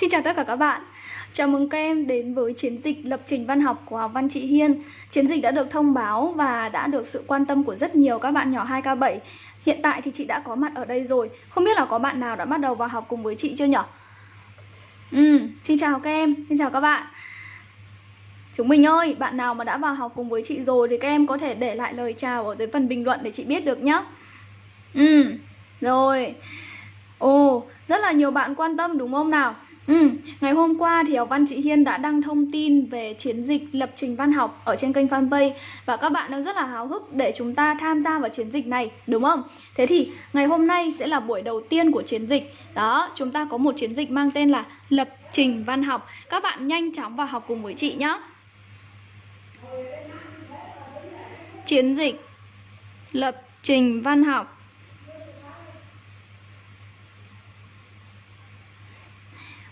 Xin chào tất cả các bạn. Chào mừng các em đến với chiến dịch lập trình văn học của học văn chị Hiên. Chiến dịch đã được thông báo và đã được sự quan tâm của rất nhiều các bạn nhỏ 2K7 Hiện tại thì chị đã có mặt ở đây rồi. Không biết là có bạn nào đã bắt đầu vào học cùng với chị chưa nhỉ? Ừ, xin chào các em, xin chào các bạn. Chúng mình ơi, bạn nào mà đã vào học cùng với chị rồi thì các em có thể để lại lời chào ở dưới phần bình luận để chị biết được nhé Ừ, rồi. Ồ, rất là nhiều bạn quan tâm đúng không nào? Ừ, ngày hôm qua thì học văn chị Hiên đã đăng thông tin về chiến dịch lập trình văn học ở trên kênh fanpage và các bạn đang rất là háo hức để chúng ta tham gia vào chiến dịch này, đúng không? Thế thì ngày hôm nay sẽ là buổi đầu tiên của chiến dịch. Đó, chúng ta có một chiến dịch mang tên là lập trình văn học. Các bạn nhanh chóng vào học cùng với chị nhé. Chiến dịch lập trình văn học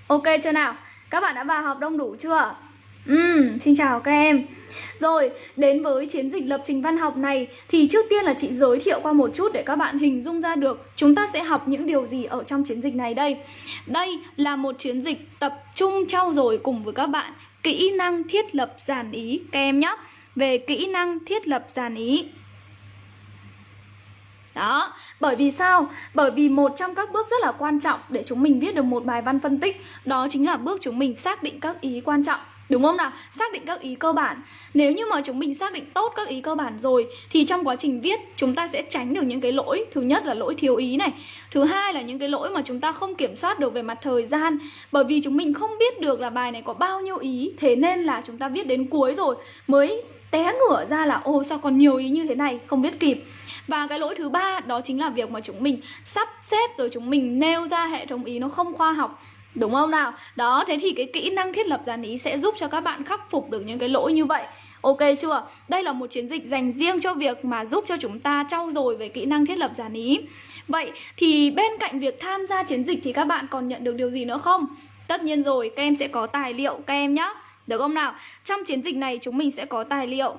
Ok chưa nào? Các bạn đã vào học đông đủ chưa? Uhm, xin chào các em Rồi, đến với chiến dịch lập trình văn học này Thì trước tiên là chị giới thiệu qua một chút để các bạn hình dung ra được Chúng ta sẽ học những điều gì ở trong chiến dịch này đây Đây là một chiến dịch tập trung trau dồi cùng với các bạn Kỹ năng thiết lập giản ý các em nhé Về kỹ năng thiết lập giản ý đó, bởi vì sao? Bởi vì một trong các bước rất là quan trọng để chúng mình viết được một bài văn phân tích Đó chính là bước chúng mình xác định các ý quan trọng Đúng không nào? Xác định các ý cơ bản. Nếu như mà chúng mình xác định tốt các ý cơ bản rồi, Thì trong quá trình viết, chúng ta sẽ tránh được những cái lỗi. Thứ nhất là lỗi thiếu ý này. Thứ hai là những cái lỗi mà chúng ta không kiểm soát được về mặt thời gian. Bởi vì chúng mình không biết được là bài này có bao nhiêu ý. Thế nên là chúng ta viết đến cuối rồi, Mới té ngửa ra là ô sao còn nhiều ý như thế này? Không viết kịp. Và cái lỗi thứ ba, đó chính là việc mà chúng mình sắp xếp rồi chúng mình nêu ra hệ thống ý nó không khoa học. Đúng không nào? Đó, thế thì cái kỹ năng thiết lập dàn ý sẽ giúp cho các bạn khắc phục được những cái lỗi như vậy Ok chưa? Đây là một chiến dịch dành riêng cho việc mà giúp cho chúng ta trau dồi về kỹ năng thiết lập dàn ý Vậy thì bên cạnh việc tham gia chiến dịch thì các bạn còn nhận được điều gì nữa không? Tất nhiên rồi, các em sẽ có tài liệu các em nhé Được không nào? Trong chiến dịch này chúng mình sẽ có tài liệu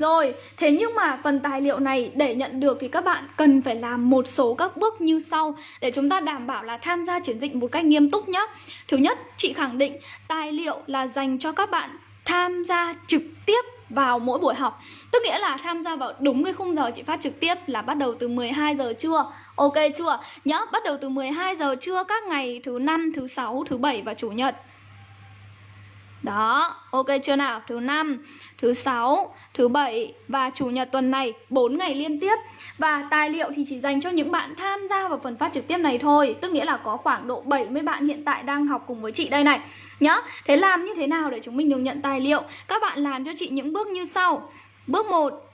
rồi, thế nhưng mà phần tài liệu này để nhận được thì các bạn cần phải làm một số các bước như sau để chúng ta đảm bảo là tham gia chiến dịch một cách nghiêm túc nhé. Thứ nhất, chị khẳng định tài liệu là dành cho các bạn tham gia trực tiếp vào mỗi buổi học Tức nghĩa là tham gia vào đúng cái khung giờ chị phát trực tiếp là bắt đầu từ 12 giờ trưa Ok chưa? Nhớ, bắt đầu từ 12 giờ trưa các ngày thứ năm, thứ sáu, thứ bảy và chủ nhật đó, ok chưa nào? Thứ năm, thứ sáu, thứ bảy và chủ nhật tuần này 4 ngày liên tiếp. Và tài liệu thì chỉ dành cho những bạn tham gia vào phần phát trực tiếp này thôi, tức nghĩa là có khoảng độ 70 bạn hiện tại đang học cùng với chị đây này. Nhá. Thế làm như thế nào để chúng mình được nhận tài liệu? Các bạn làm cho chị những bước như sau. Bước 1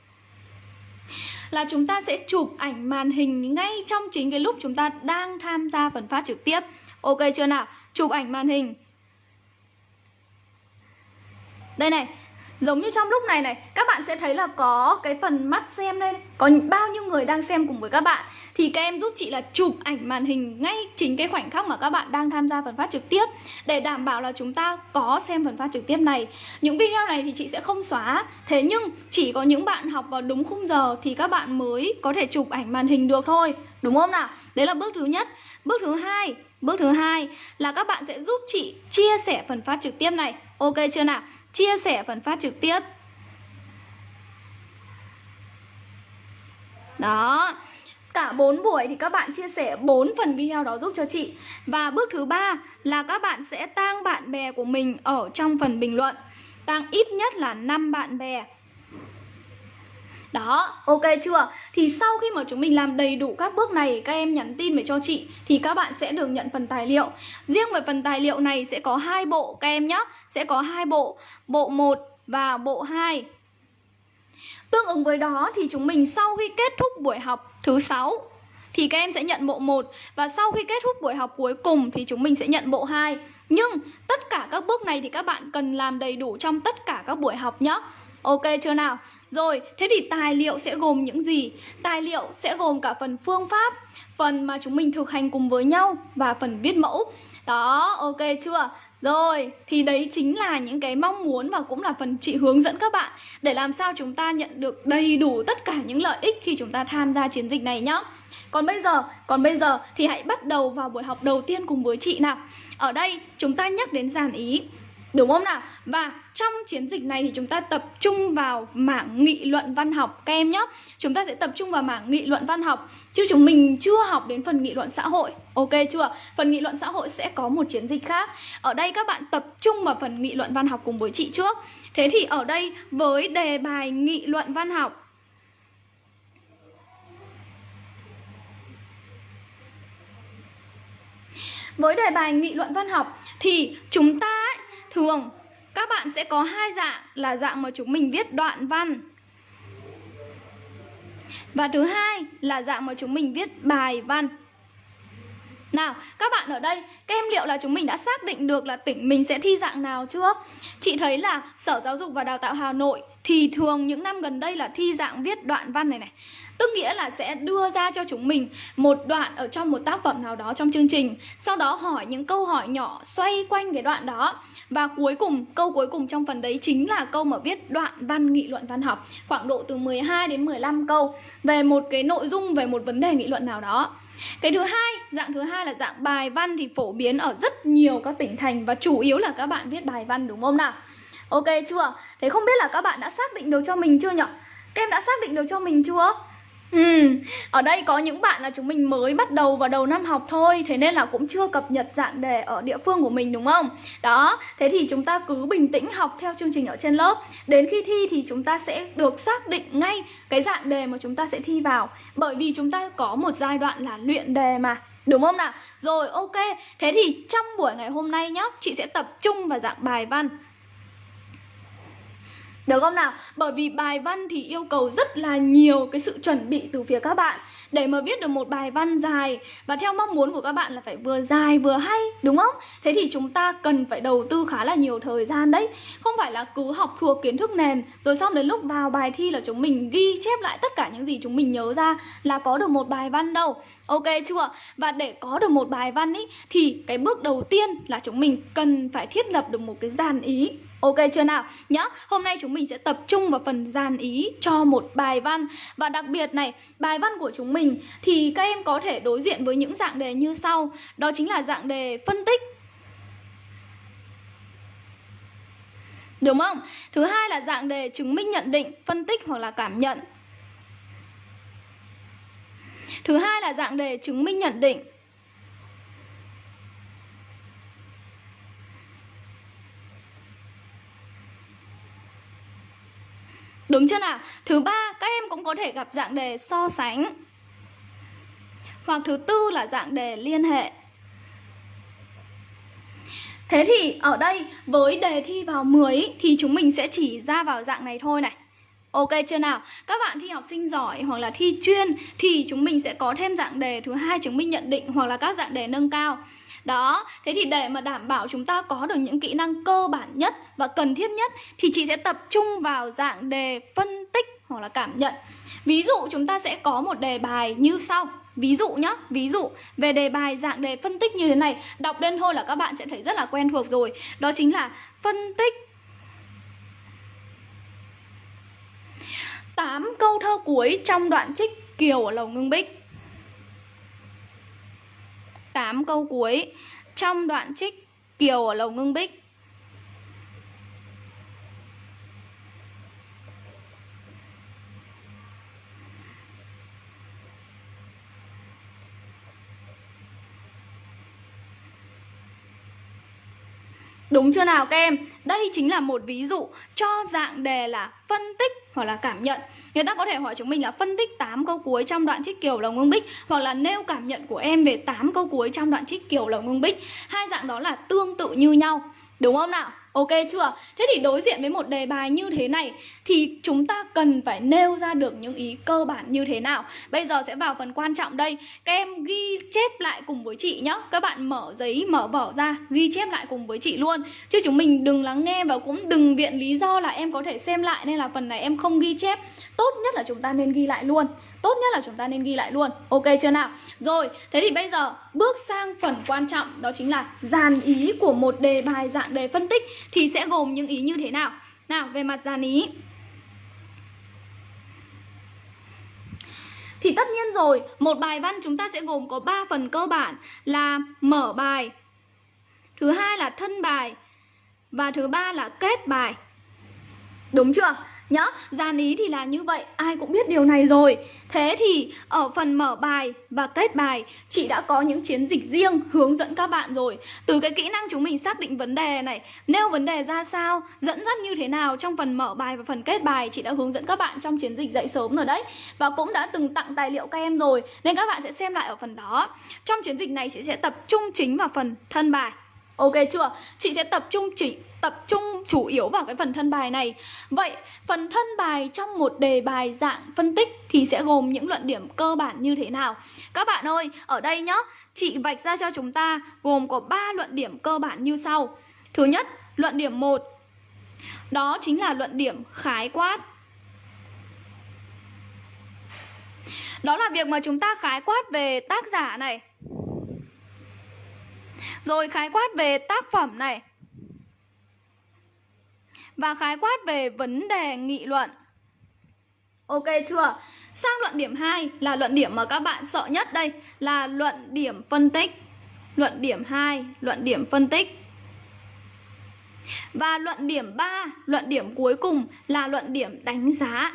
là chúng ta sẽ chụp ảnh màn hình ngay trong chính cái lúc chúng ta đang tham gia phần phát trực tiếp. Ok chưa nào? Chụp ảnh màn hình đây này, Giống như trong lúc này này, Các bạn sẽ thấy là có cái phần mắt xem đây Có bao nhiêu người đang xem cùng với các bạn. Thì các em giúp chị là chụp ảnh màn hình Ngay chính cái khoảnh khắc mà các bạn đang tham gia phần phát trực tiếp. Để đảm bảo là chúng ta có xem phần phát trực tiếp này. Những video này thì chị sẽ không xóa. Thế nhưng chỉ có những bạn học vào đúng khung giờ Thì các bạn mới có thể chụp ảnh màn hình được thôi. Đúng không nào? Đấy là bước thứ nhất. Bước thứ hai, Bước thứ hai là các bạn sẽ giúp chị chia sẻ phần phát trực tiếp này. Ok chưa nào? Chia sẻ phần phát trực tiếp. Đó. Cả 4 buổi thì các bạn chia sẻ 4 phần video đó giúp cho chị. Và bước thứ ba là các bạn sẽ tang bạn bè của mình ở trong phần bình luận. Tăng ít nhất là 5 bạn bè đó, ok chưa? Thì sau khi mà chúng mình làm đầy đủ các bước này Các em nhắn tin về cho chị Thì các bạn sẽ được nhận phần tài liệu Riêng về phần tài liệu này sẽ có hai bộ các em nhé Sẽ có hai bộ Bộ 1 và bộ 2 Tương ứng với đó thì chúng mình sau khi kết thúc buổi học thứ 6 thì các em sẽ nhận bộ 1 và sau khi kết thúc buổi học cuối cùng thì chúng mình sẽ nhận bộ 2. Nhưng tất cả các bước này thì các bạn cần làm đầy đủ trong tất cả các buổi học nhé. Ok chưa nào? Rồi, thế thì tài liệu sẽ gồm những gì? Tài liệu sẽ gồm cả phần phương pháp, phần mà chúng mình thực hành cùng với nhau và phần viết mẫu. Đó, ok chưa? Rồi, thì đấy chính là những cái mong muốn và cũng là phần chị hướng dẫn các bạn để làm sao chúng ta nhận được đầy đủ tất cả những lợi ích khi chúng ta tham gia chiến dịch này nhá. Còn bây giờ, còn bây giờ thì hãy bắt đầu vào buổi học đầu tiên cùng với chị nào. Ở đây chúng ta nhắc đến dàn ý. Đúng không nào? Và trong chiến dịch này thì chúng ta tập trung vào mảng nghị luận văn học, các em nhé. Chúng ta sẽ tập trung vào mảng nghị luận văn học chứ chúng mình chưa học đến phần nghị luận xã hội. Ok chưa? Phần nghị luận xã hội sẽ có một chiến dịch khác. Ở đây các bạn tập trung vào phần nghị luận văn học cùng với chị trước. Thế thì ở đây với đề bài nghị luận văn học Với đề bài nghị luận văn học thì chúng ta thường các bạn sẽ có hai dạng là dạng mà chúng mình viết đoạn văn và thứ hai là dạng mà chúng mình viết bài văn nào, các bạn ở đây, các em liệu là chúng mình đã xác định được là tỉnh mình sẽ thi dạng nào chưa? Chị thấy là Sở Giáo dục và Đào tạo Hà Nội thì thường những năm gần đây là thi dạng viết đoạn văn này này. Tức nghĩa là sẽ đưa ra cho chúng mình một đoạn ở trong một tác phẩm nào đó trong chương trình Sau đó hỏi những câu hỏi nhỏ xoay quanh cái đoạn đó và cuối cùng, câu cuối cùng trong phần đấy chính là câu mà viết đoạn văn nghị luận văn học Khoảng độ từ 12 đến 15 câu về một cái nội dung, về một vấn đề nghị luận nào đó cái thứ hai, dạng thứ hai là dạng bài văn thì phổ biến ở rất nhiều các tỉnh thành và chủ yếu là các bạn viết bài văn đúng không nào? Ok chưa? Thế không biết là các bạn đã xác định được cho mình chưa nhỉ? Các em đã xác định được cho mình chưa? Ừ, ở đây có những bạn là chúng mình mới bắt đầu vào đầu năm học thôi Thế nên là cũng chưa cập nhật dạng đề ở địa phương của mình đúng không? Đó, thế thì chúng ta cứ bình tĩnh học theo chương trình ở trên lớp. Đến khi thi thì chúng ta sẽ được xác định ngay cái dạng đề mà chúng ta sẽ thi vào. Bởi vì chúng ta có một giai đoạn là luyện đề mà Đúng không nào? Rồi ok, thế thì trong buổi ngày hôm nay nhá Chị sẽ tập trung vào dạng bài văn được không nào? Bởi vì bài văn thì yêu cầu rất là nhiều cái sự chuẩn bị từ phía các bạn Để mà viết được một bài văn dài, Và theo mong muốn của các bạn là phải vừa dài vừa hay, Đúng không? Thế thì chúng ta cần phải đầu tư khá là nhiều thời gian đấy Không phải là cứ học thuộc kiến thức nền, Rồi xong đến lúc vào bài thi là chúng mình ghi chép lại tất cả những gì chúng mình nhớ ra Là có được một bài văn đâu Ok chưa? Và để có được một bài văn ý Thì cái bước đầu tiên là chúng mình cần phải thiết lập được một cái dàn ý Ok chưa nào? Nhá, hôm nay chúng mình sẽ tập trung vào phần dàn ý cho một bài văn Và đặc biệt này, bài văn của chúng mình thì các em có thể đối diện với những dạng đề như sau Đó chính là dạng đề phân tích Đúng không? Thứ hai là dạng đề chứng minh nhận định, phân tích hoặc là cảm nhận Thứ hai là dạng đề chứng minh nhận định Đúng chưa nào? Thứ ba, các em cũng có thể gặp dạng đề so sánh. Hoặc thứ tư là dạng đề liên hệ. Thế thì ở đây với đề thi vào 10 thì chúng mình sẽ chỉ ra vào dạng này thôi này. Ok chưa nào? Các bạn thi học sinh giỏi hoặc là thi chuyên thì chúng mình sẽ có thêm dạng đề thứ hai chứng minh nhận định hoặc là các dạng đề nâng cao. Đó, thế thì để mà đảm bảo chúng ta có được những kỹ năng cơ bản nhất và cần thiết nhất thì chị sẽ tập trung vào dạng đề phân tích hoặc là cảm nhận. Ví dụ chúng ta sẽ có một đề bài như sau. Ví dụ nhá, ví dụ về đề bài dạng đề phân tích như thế này Đọc lên thôi là các bạn sẽ thấy rất là quen thuộc rồi Đó chính là phân tích 8 câu thơ cuối trong đoạn trích Kiều ở Lầu Ngưng Bích. 8 câu cuối trong đoạn trích Kiều ở Lầu Ngưng Bích. Đúng chưa nào các em? Đây chính là một ví dụ cho dạng đề là phân tích hoặc là cảm nhận Người ta có thể hỏi chúng mình là phân tích 8 câu cuối trong đoạn trích kiểu lồng ngưng bích Hoặc là nêu cảm nhận của em về 8 câu cuối trong đoạn trích kiểu lồng ngưng bích Hai dạng đó là tương tự như nhau Đúng không nào? Ok chưa? Thế thì đối diện với một đề bài như thế này thì chúng ta cần phải nêu ra được những ý cơ bản như thế nào. Bây giờ sẽ vào phần quan trọng đây. Các em ghi chép lại cùng với chị nhé. Các bạn mở giấy, mở vở ra, ghi chép lại cùng với chị luôn. Chứ chúng mình đừng lắng nghe và cũng đừng viện lý do là em có thể xem lại nên là phần này em không ghi chép. Tốt nhất là chúng ta nên ghi lại luôn. Tốt nhất là chúng ta nên ghi lại luôn. Ok chưa nào? Rồi, thế thì bây giờ bước sang phần quan trọng đó chính là dàn ý của một đề bài dạng đề phân tích thì sẽ gồm những ý như thế nào? Nào, về mặt dàn ý Thì tất nhiên rồi, một bài văn chúng ta sẽ gồm có 3 phần cơ bản là mở bài, thứ hai là thân bài và thứ ba là kết bài. Đúng chưa? Nhá, dàn ý thì là như vậy, ai cũng biết điều này rồi. Thế thì ở phần mở bài và kết bài Chị đã có những chiến dịch riêng hướng dẫn các bạn rồi. Từ cái kỹ năng chúng mình xác định vấn đề này Nêu vấn đề ra sao, dẫn dắt như thế nào trong phần mở bài và phần kết bài Chị đã hướng dẫn các bạn trong chiến dịch dậy sớm rồi đấy. Và cũng đã từng tặng tài liệu các em rồi Nên các bạn sẽ xem lại ở phần đó. Trong chiến dịch này chị sẽ tập trung chính vào phần thân bài. Ok chưa? Chị sẽ tập trung chỉ tập trung chủ yếu vào cái phần thân bài này. Vậy phần thân bài trong một đề bài dạng phân tích thì sẽ gồm những luận điểm cơ bản như thế nào? Các bạn ơi, ở đây nhá, chị vạch ra cho chúng ta gồm có 3 luận điểm cơ bản như sau. Thứ nhất, luận điểm 1 Đó chính là luận điểm khái quát. Đó là việc mà chúng ta khái quát về tác giả này. Rồi khái quát về tác phẩm này và khái quát về vấn đề nghị luận. Ok chưa? Sang luận điểm 2 là luận điểm mà các bạn sợ nhất đây là luận điểm phân tích. Luận điểm 2, luận điểm phân tích. Và luận điểm 3, luận điểm cuối cùng là luận điểm đánh giá.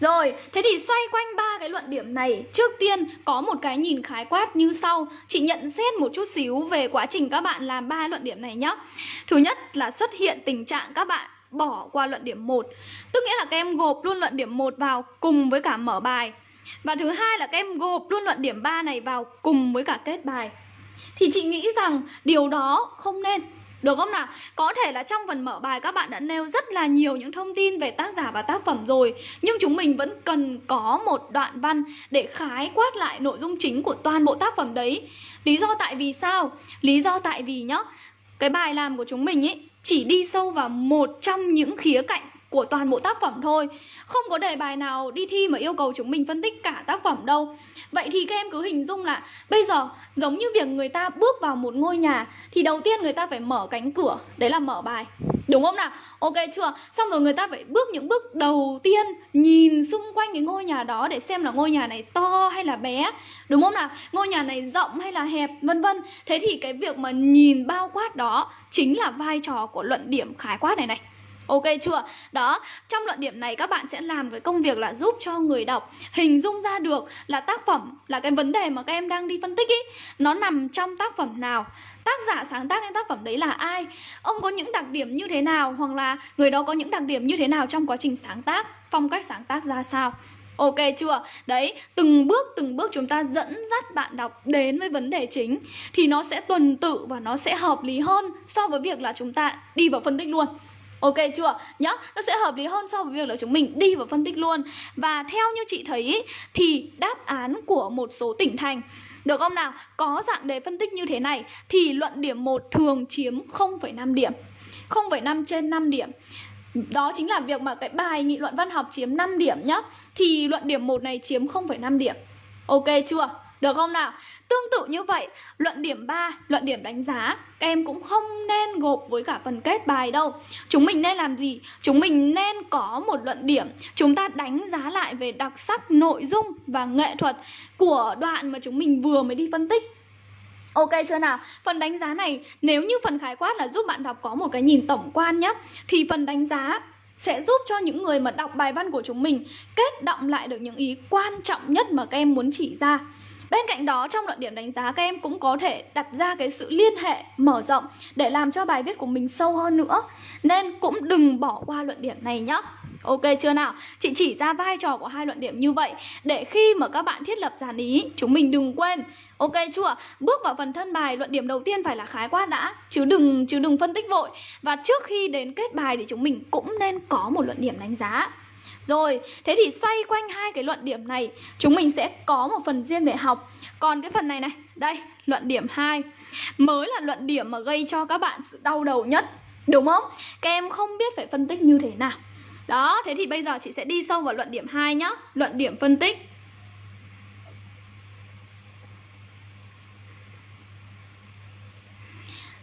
Rồi, thế thì xoay quanh ba cái luận điểm này, trước tiên có một cái nhìn khái quát như sau. Chị nhận xét một chút xíu về quá trình các bạn làm ba luận điểm này nhé. Thứ nhất là xuất hiện tình trạng các bạn bỏ qua luận điểm 1. Tức nghĩa là các em gộp luôn luận điểm 1 vào cùng với cả mở bài. Và thứ hai là các em gộp luôn luận điểm 3 này vào cùng với cả kết bài. Thì chị nghĩ rằng điều đó không nên được không nào? Có thể là trong phần mở bài các bạn đã nêu rất là nhiều những thông tin về tác giả và tác phẩm rồi Nhưng chúng mình vẫn cần có một đoạn văn để khái quát lại nội dung chính của toàn bộ tác phẩm đấy Lý do tại vì sao? Lý do tại vì nhá, Cái bài làm của chúng mình ý, chỉ đi sâu vào một trong những khía cạnh của toàn bộ tác phẩm thôi Không có đề bài nào đi thi mà yêu cầu chúng mình phân tích cả tác phẩm đâu Vậy thì các em cứ hình dung là bây giờ giống như việc người ta bước vào một ngôi nhà Thì đầu tiên người ta phải mở cánh cửa, đấy là mở bài Đúng không nào? Ok chưa? Xong rồi người ta phải bước những bước đầu tiên Nhìn xung quanh cái ngôi nhà đó để xem là ngôi nhà này to hay là bé Đúng không nào? Ngôi nhà này rộng hay là hẹp vân vân Thế thì cái việc mà nhìn bao quát đó Chính là vai trò của luận điểm khái quát này này Ok chưa? Đó, trong luận điểm này các bạn sẽ làm cái công việc là giúp cho người đọc hình dung ra được là tác phẩm là cái vấn đề mà các em đang đi phân tích ý. Nó nằm trong tác phẩm nào? Tác giả sáng tác nên tác phẩm đấy là ai? Ông có những đặc điểm như thế nào? Hoặc là người đó có những đặc điểm như thế nào trong quá trình sáng tác? Phong cách sáng tác ra sao? Ok chưa? Đấy, từng bước từng bước chúng ta dẫn dắt bạn đọc đến với vấn đề chính Thì nó sẽ tuần tự và nó sẽ hợp lý hơn so với việc là chúng ta đi vào phân tích luôn. Ok chưa? Nhá, nó sẽ hợp lý hơn so với việc là chúng mình đi vào phân tích luôn Và theo như chị thấy thì đáp án của một số tỉnh thành được không nào? Có dạng đề phân tích như thế này thì luận điểm 1 thường chiếm 0,5 điểm. 0,5 trên 5 điểm. Đó chính là việc mà cái bài nghị luận văn học chiếm 5 điểm nhá. Thì luận điểm 1 này chiếm 0,5 điểm. Ok chưa? Được không nào? Tương tự như vậy, luận điểm 3, luận điểm đánh giá Các em cũng không nên gộp với cả phần kết bài đâu Chúng mình nên làm gì? Chúng mình nên có một luận điểm Chúng ta đánh giá lại về đặc sắc nội dung và nghệ thuật Của đoạn mà chúng mình vừa mới đi phân tích Ok chưa nào? Phần đánh giá này nếu như phần khái quát là giúp bạn đọc có một cái nhìn tổng quan nhé Thì phần đánh giá sẽ giúp cho những người mà đọc bài văn của chúng mình kết động lại được những ý quan trọng nhất mà các em muốn chỉ ra Bên cạnh đó, trong luận điểm đánh giá, các em cũng có thể đặt ra cái sự liên hệ, mở rộng để làm cho bài viết của mình sâu hơn nữa. Nên cũng đừng bỏ qua luận điểm này nhé. Ok chưa nào? Chị chỉ ra vai trò của hai luận điểm như vậy để khi mà các bạn thiết lập dàn ý, chúng mình đừng quên. Ok chưa? Bước vào phần thân bài, luận điểm đầu tiên phải là khái quát đã, chứ đừng chứ đừng phân tích vội. Và trước khi đến kết bài thì chúng mình cũng nên có một luận điểm đánh giá. Rồi, thế thì xoay quanh hai cái luận điểm này Chúng mình sẽ có một phần riêng để học. Còn cái phần này này, đây, luận điểm 2 Mới là luận điểm mà gây cho các bạn sự đau đầu nhất Đúng không? Các em không biết phải phân tích như thế nào. Đó, thế thì bây giờ chị sẽ đi sâu vào luận điểm 2 nhá. Luận điểm phân tích.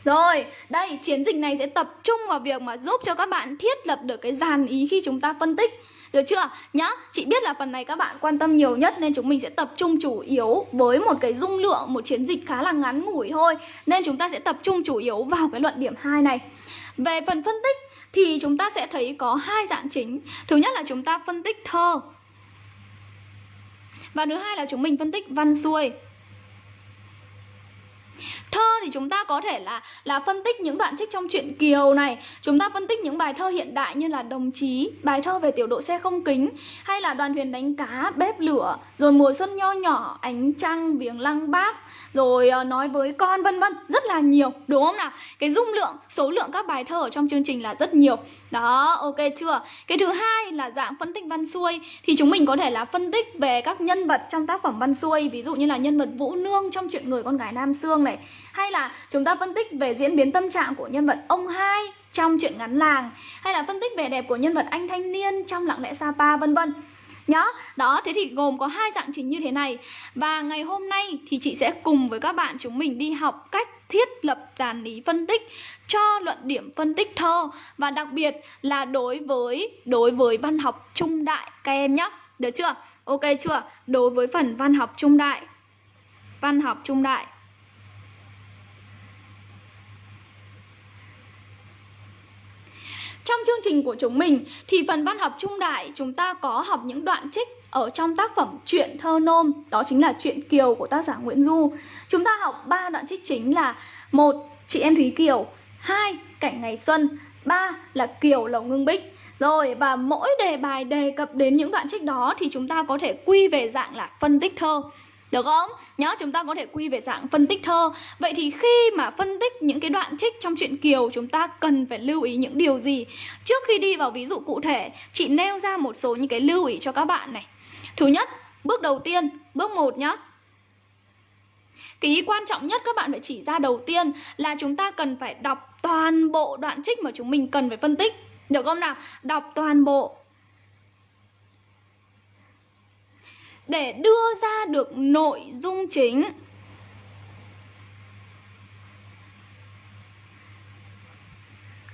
Rồi, đây chiến dịch này sẽ tập trung vào việc mà giúp cho các bạn thiết lập được cái dàn ý khi chúng ta phân tích. Được chưa? Nhá, chị biết là phần này các bạn quan tâm nhiều nhất Nên chúng mình sẽ tập trung chủ yếu với một cái dung lượng Một chiến dịch khá là ngắn ngủi thôi. Nên chúng ta sẽ tập trung chủ yếu vào cái luận điểm 2 này. Về phần phân tích thì chúng ta sẽ thấy có hai dạng chính. Thứ nhất là chúng ta phân tích thơ. Và thứ hai là chúng mình phân tích văn xuôi. Thơ thì chúng ta có thể là là phân tích những đoạn trích trong truyện Kiều này Chúng ta phân tích những bài thơ hiện đại như là Đồng Chí Bài thơ về tiểu đội xe không kính Hay là đoàn thuyền đánh cá, bếp lửa Rồi mùa xuân nho nhỏ, ánh trăng, viếng lăng bác Rồi ờ, nói với con vân vân Rất là nhiều, đúng không nào? Cái dung lượng, số lượng các bài thơ ở trong chương trình là rất nhiều Đó, ok chưa? Cái thứ hai là dạng phân tích văn xuôi Thì chúng mình có thể là phân tích về các nhân vật trong tác phẩm văn xuôi Ví dụ như là nhân vật Vũ Nương trong chuyện Người con gái Nam Sương này hay là chúng ta phân tích về diễn biến tâm trạng của nhân vật ông hai trong chuyện ngắn làng? Hay là phân tích vẻ đẹp của nhân vật anh thanh niên trong lặng lẽ Sapa, vân vân? Nhá đó, thế thì gồm có hai dạng chính như thế này. Và ngày hôm nay thì chị sẽ cùng với các bạn chúng mình đi học cách thiết lập dàn lý phân tích, cho luận điểm phân tích thơ. Và đặc biệt là đối với đối với văn học trung đại. Các em nhé, được chưa? Ok chưa? Đối với phần văn học trung đại, văn học trung đại. Trong chương trình của chúng mình thì phần văn học trung đại chúng ta có học những đoạn trích ở trong tác phẩm truyện thơ nôm đó chính là truyện Kiều của tác giả Nguyễn Du. Chúng ta học ba đoạn trích chính là một chị em Thúy Kiều, hai cảnh ngày xuân, ba là Kiều lầu ngưng bích. Rồi và mỗi đề bài đề cập đến những đoạn trích đó thì chúng ta có thể quy về dạng là phân tích thơ. Được không? Nhớ chúng ta có thể quy về dạng phân tích thơ. Vậy thì khi mà phân tích những cái đoạn trích trong truyện Kiều Chúng ta cần phải lưu ý những điều gì? Trước khi đi vào ví dụ cụ thể Chị nêu ra một số những cái lưu ý cho các bạn này. Thứ nhất, bước đầu tiên, bước 1 nhá. Cái ý quan trọng nhất các bạn phải chỉ ra đầu tiên là chúng ta cần phải đọc toàn bộ đoạn trích mà chúng mình cần phải phân tích. Được không nào? Đọc toàn bộ. Để đưa ra được nội dung chính.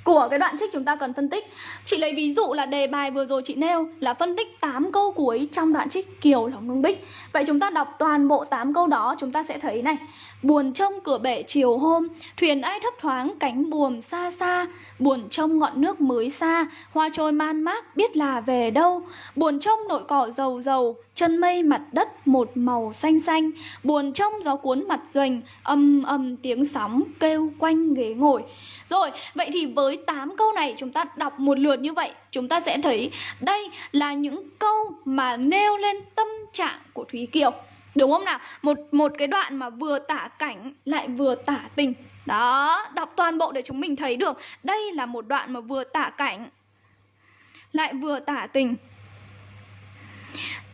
Của cái đoạn trích chúng ta cần phân tích. Chị lấy ví dụ là đề bài vừa rồi chị nêu là phân tích 8 câu cuối trong đoạn trích Kiều là ngưng bích. Vậy chúng ta đọc toàn bộ 8 câu đó chúng ta sẽ thấy này. Buồn trông cửa bể chiều hôm, thuyền ai thấp thoáng cánh buồm xa xa. Buồn trông ngọn nước mới xa, hoa trôi man mác biết là về đâu. Buồn trông nội cỏ dầu dầu, chân mây mặt đất một màu xanh xanh. Buồn trông gió cuốn mặt doanh, âm âm tiếng sóng kêu quanh ghế ngồi. Rồi, vậy thì với 8 câu này chúng ta đọc một lượt như vậy Chúng ta sẽ thấy đây là những câu mà nêu lên tâm trạng của Thúy Kiều Đúng không nào? Một một cái đoạn mà vừa tả cảnh lại vừa tả tình. Đó, đọc toàn bộ để chúng mình thấy được đây là một đoạn mà vừa tả cảnh lại vừa tả tình.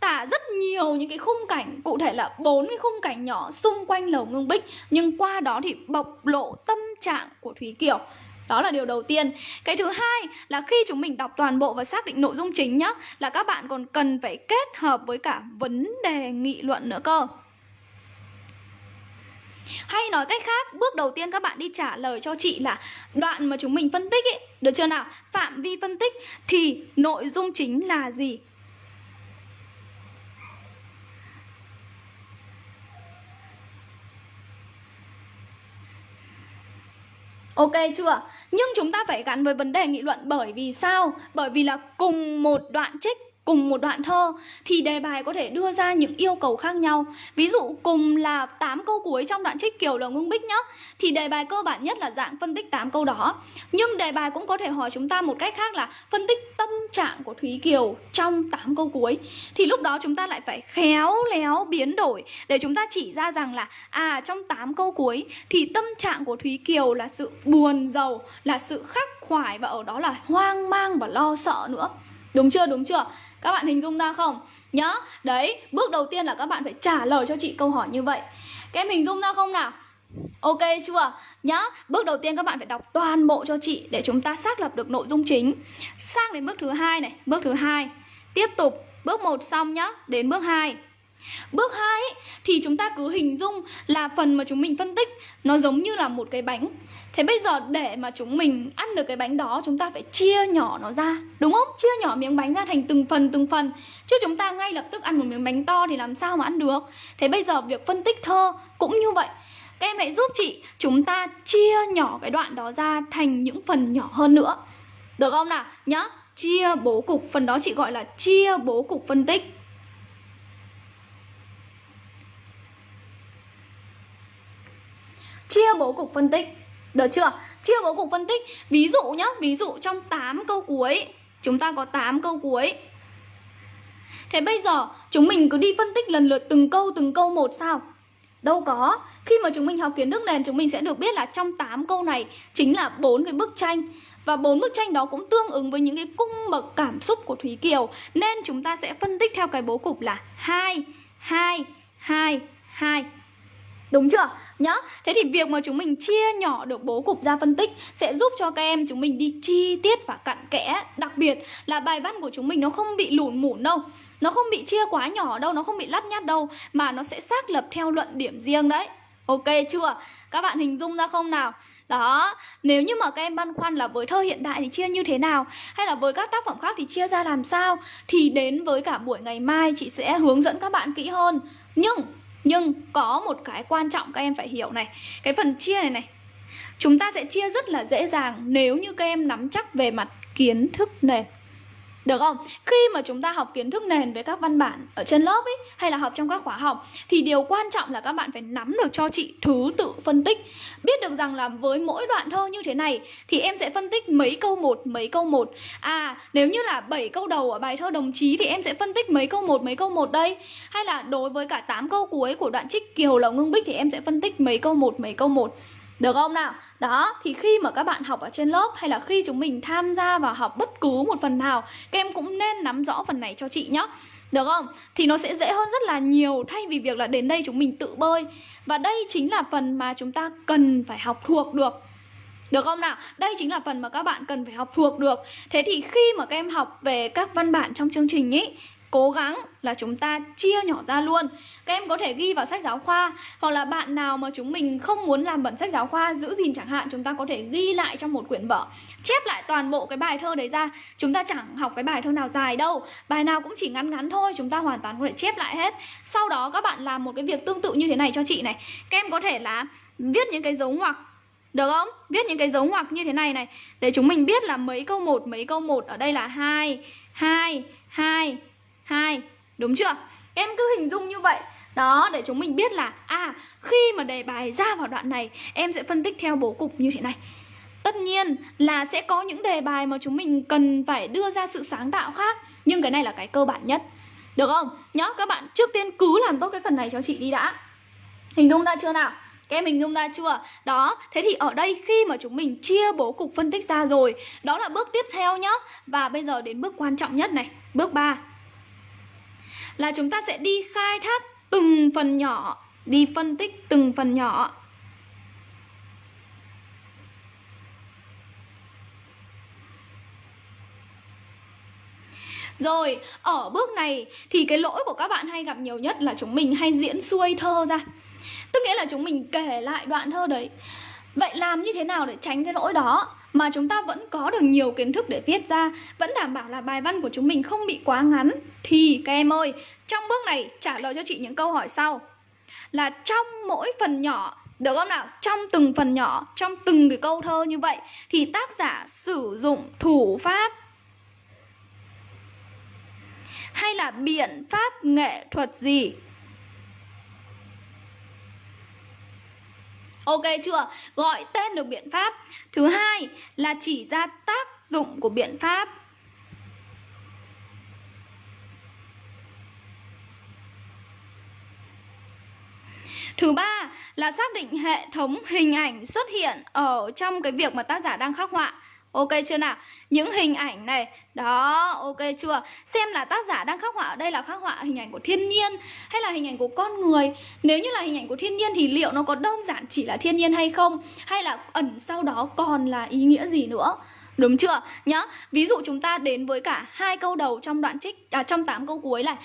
Tả rất nhiều những cái khung cảnh, cụ thể là bốn cái khung cảnh nhỏ xung quanh lầu Ngưng Bích, nhưng qua đó thì bộc lộ tâm trạng của Thúy Kiều. Đó là điều đầu tiên Cái thứ hai là khi chúng mình đọc toàn bộ và xác định nội dung chính nhá Là các bạn còn cần phải kết hợp với cả vấn đề nghị luận nữa cơ hay nói cách khác, bước đầu tiên các bạn đi trả lời cho chị là đoạn mà chúng mình phân tích ấy, được chưa nào? Phạm vi phân tích thì nội dung chính là gì? Ok chưa? Nhưng chúng ta phải gắn với vấn đề nghị luận bởi vì sao? Bởi vì là cùng một đoạn trích cùng một đoạn thơ thì đề bài có thể đưa ra những yêu cầu khác nhau. Ví dụ cùng là 8 câu cuối trong đoạn trích Kiều Lầu Ngưng Bích nhá, thì đề bài cơ bản nhất là dạng phân tích 8 câu đó. Nhưng đề bài cũng có thể hỏi chúng ta một cách khác là phân tích tâm trạng của Thúy Kiều trong 8 câu cuối. Thì lúc đó chúng ta lại phải khéo léo biến đổi để chúng ta chỉ ra rằng là à trong 8 câu cuối thì tâm trạng của Thúy Kiều là sự buồn giàu, là sự khắc khoải và ở đó là hoang mang và lo sợ nữa. Đúng chưa? Đúng chưa? Các bạn hình dung ra không? Nhá, đấy, bước đầu tiên là các bạn phải trả lời cho chị câu hỏi như vậy Các em hình dung ra không nào? Ok chưa? Nhá, bước đầu tiên các bạn phải đọc toàn bộ cho chị để chúng ta xác lập được nội dung chính Sang đến bước thứ hai này, bước thứ hai Tiếp tục, bước 1 xong nhá, đến bước 2 Bước 2 thì chúng ta cứ hình dung là phần mà chúng mình phân tích nó giống như là một cái bánh. Thế bây giờ để mà chúng mình ăn được cái bánh đó chúng ta phải chia nhỏ nó ra Đúng không? Chia nhỏ miếng bánh ra thành từng phần từng phần. Chứ chúng ta ngay lập tức ăn một miếng bánh to thì làm sao mà ăn được? Thế bây giờ việc phân tích thơ cũng như vậy. Các em hãy giúp chị chúng ta chia nhỏ cái đoạn đó ra thành những phần nhỏ hơn nữa. Được không nào? Nhá Chia bố cục, phần đó chị gọi là chia bố cục phân tích. Chia bố cục phân tích. Được chưa? Chưa bố cục phân tích Ví dụ nhá, ví dụ trong 8 câu cuối Chúng ta có 8 câu cuối Thế bây giờ chúng mình cứ đi phân tích lần lượt từng câu từng câu một sao? Đâu có. Khi mà chúng mình học kiến thức nền chúng mình sẽ được biết là trong 8 câu này chính là bốn cái bức tranh và bốn bức tranh đó cũng tương ứng với những cái cung bậc cảm xúc của Thúy Kiều nên chúng ta sẽ phân tích theo cái bố cục là 2 2 2 2 Đúng chưa? Nhá. Thế thì việc mà chúng mình chia nhỏ được bố cục ra phân tích sẽ giúp cho các em chúng mình đi chi tiết và cặn kẽ. Đặc biệt là bài văn của chúng mình nó không bị lủn mủn đâu. Nó không bị chia quá nhỏ đâu, nó không bị lắt nhắt đâu mà nó sẽ xác lập theo luận điểm riêng đấy. Ok chưa? Các bạn hình dung ra không nào? Đó, nếu như mà các em băn khoăn là với thơ hiện đại thì chia như thế nào Hay là với các tác phẩm khác thì chia ra làm sao Thì đến với cả buổi ngày mai chị sẽ hướng dẫn các bạn kỹ hơn Nhưng nhưng có một cái quan trọng các em phải hiểu này. Cái phần chia này này, Chúng ta sẽ chia rất là dễ dàng nếu như các em nắm chắc về mặt kiến thức nền được không? Khi mà chúng ta học kiến thức nền với các văn bản ở trên lớp ấy hay là học trong các khóa học thì điều quan trọng là các bạn phải nắm được cho chị thứ tự phân tích. Biết được rằng là với mỗi đoạn thơ như thế này thì em sẽ phân tích mấy câu một, mấy câu một. À, nếu như là 7 câu đầu ở bài thơ đồng chí thì em sẽ phân tích mấy câu một, mấy câu một đây. Hay là đối với cả 8 câu cuối của đoạn trích Kiều Lầu Ngưng Bích thì em sẽ phân tích mấy câu một, mấy câu một. Được không nào? Đó, thì khi mà các bạn học ở trên lớp hay là khi chúng mình tham gia vào học bất cứ một phần nào Các em cũng nên nắm rõ phần này cho chị nhé được không? Thì nó sẽ dễ hơn rất là nhiều thay vì việc là đến đây chúng mình tự bơi Và đây chính là phần mà chúng ta cần phải học thuộc được được không nào? Đây chính là phần mà các bạn cần phải học thuộc được Thế thì khi mà các em học về các văn bản trong chương trình ý cố gắng là chúng ta chia nhỏ ra luôn. Các em có thể ghi vào sách giáo khoa, Hoặc là bạn nào mà chúng mình không muốn làm bẩn sách giáo khoa, Giữ gìn chẳng hạn, Chúng ta có thể ghi lại trong một quyển vở, Chép lại toàn bộ cái bài thơ đấy ra. Chúng ta chẳng học cái bài thơ nào dài đâu, Bài nào cũng chỉ ngắn ngắn thôi, Chúng ta hoàn toàn có thể chép lại hết. Sau đó các bạn làm một cái việc tương tự như thế này cho chị này. Các em có thể là viết những cái dấu ngoặc, được không? Viết những cái dấu ngoặc như thế này này, Để chúng mình biết là mấy câu một, mấy câu một Ở đây là hai hai hai 2 Đúng chưa? Em cứ hình dung như vậy đó, để chúng mình biết là À, khi mà đề bài ra vào đoạn này Em sẽ phân tích theo bố cục như thế này Tất nhiên là sẽ có những đề bài mà chúng mình cần phải đưa ra sự sáng tạo khác Nhưng cái này là cái cơ bản nhất Được không? Nhớ các bạn trước tiên cứ làm tốt cái phần này cho chị đi đã Hình dung ra chưa nào? Các em hình dung ra chưa? Đó, thế thì ở đây khi mà chúng mình chia bố cục phân tích ra rồi Đó là bước tiếp theo nhá Và bây giờ đến bước quan trọng nhất này Bước 3 là chúng ta sẽ đi khai thác từng phần nhỏ đi phân tích từng phần nhỏ. Rồi, ở bước này thì cái lỗi của các bạn hay gặp nhiều nhất là chúng mình hay diễn xuôi thơ ra. Tức nghĩa là chúng mình kể lại đoạn thơ đấy. Vậy làm như thế nào để tránh cái lỗi đó? Mà chúng ta vẫn có được nhiều kiến thức để viết ra Vẫn đảm bảo là bài văn của chúng mình không bị quá ngắn. Thì các em ơi, trong bước này trả lời cho chị những câu hỏi sau. Là trong mỗi phần nhỏ được không nào? Trong từng phần nhỏ, trong từng cái câu thơ như vậy Thì tác giả sử dụng thủ pháp Hay là biện pháp nghệ thuật gì? Ok chưa? Gọi tên được biện pháp. Thứ hai là chỉ ra tác dụng của biện pháp. Thứ ba là xác định hệ thống hình ảnh xuất hiện ở trong cái việc mà tác giả đang khắc họa. Ok chưa nào? Những hình ảnh này Đó, ok chưa? Xem là tác giả đang khắc họa ở đây là khắc họa hình ảnh của thiên nhiên Hay là hình ảnh của con người Nếu như là hình ảnh của thiên nhiên thì liệu nó có đơn giản chỉ là thiên nhiên hay không? Hay là ẩn sau đó còn là ý nghĩa gì nữa? Đúng chưa? Nhá. Ví dụ chúng ta đến với cả hai câu đầu trong đoạn trích à trong 8 câu cuối là